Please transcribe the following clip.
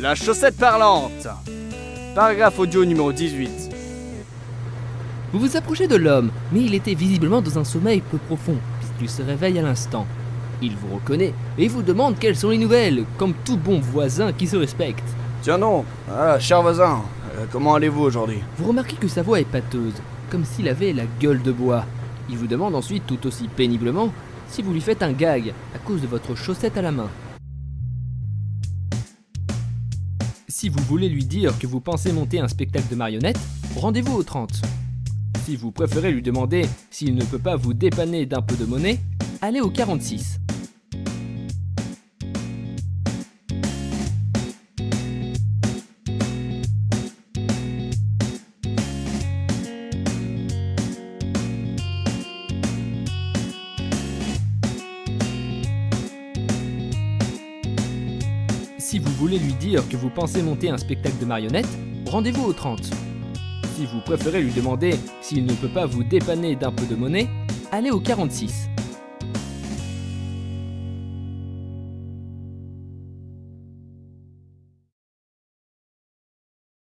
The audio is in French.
La chaussette parlante Paragraphe audio numéro 18. Vous vous approchez de l'homme, mais il était visiblement dans un sommeil peu profond, puisqu'il se réveille à l'instant. Il vous reconnaît et vous demande quelles sont les nouvelles, comme tout bon voisin qui se respecte. Tiens donc, ah, cher voisin, euh, comment allez-vous aujourd'hui? Vous remarquez que sa voix est pâteuse, comme s'il avait la gueule de bois. Il vous demande ensuite tout aussi péniblement si vous lui faites un gag à cause de votre chaussette à la main. Si vous voulez lui dire que vous pensez monter un spectacle de marionnettes, rendez-vous au 30. Si vous préférez lui demander s'il ne peut pas vous dépanner d'un peu de monnaie, allez au 46. Si vous voulez lui dire que vous pensez monter un spectacle de marionnettes, rendez-vous au 30. Si vous préférez lui demander s'il ne peut pas vous dépanner d'un peu de monnaie, allez au 46.